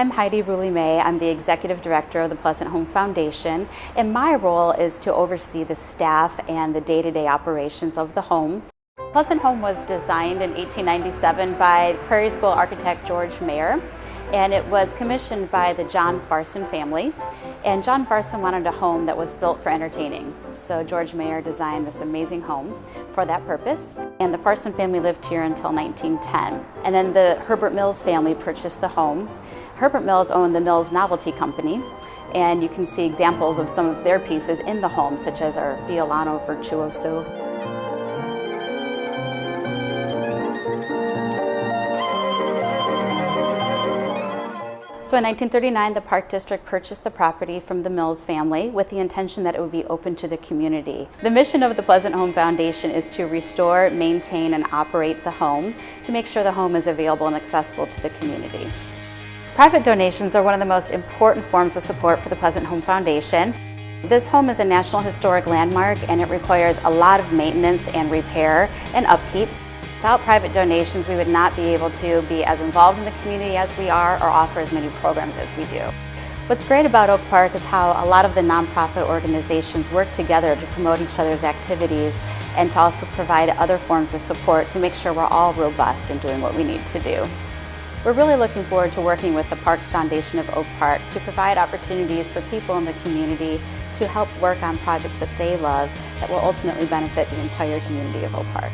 I'm Heidi Ruley May. I'm the Executive Director of the Pleasant Home Foundation, and my role is to oversee the staff and the day-to-day -day operations of the home. Pleasant Home was designed in 1897 by Prairie School architect George Maher and it was commissioned by the John Farson family. And John Farson wanted a home that was built for entertaining. So George Maher designed this amazing home for that purpose. And the Farson family lived here until 1910. And then the Herbert Mills family purchased the home. Herbert Mills owned the Mills Novelty Company. And you can see examples of some of their pieces in the home, such as our Violano Virtuoso So in 1939, the Park District purchased the property from the Mills family with the intention that it would be open to the community. The mission of the Pleasant Home Foundation is to restore, maintain, and operate the home to make sure the home is available and accessible to the community. Private donations are one of the most important forms of support for the Pleasant Home Foundation. This home is a National Historic Landmark and it requires a lot of maintenance and repair and upkeep. Without private donations, we would not be able to be as involved in the community as we are or offer as many programs as we do. What's great about Oak Park is how a lot of the nonprofit organizations work together to promote each other's activities and to also provide other forms of support to make sure we're all robust in doing what we need to do. We're really looking forward to working with the Parks Foundation of Oak Park to provide opportunities for people in the community to help work on projects that they love that will ultimately benefit the entire community of Oak Park.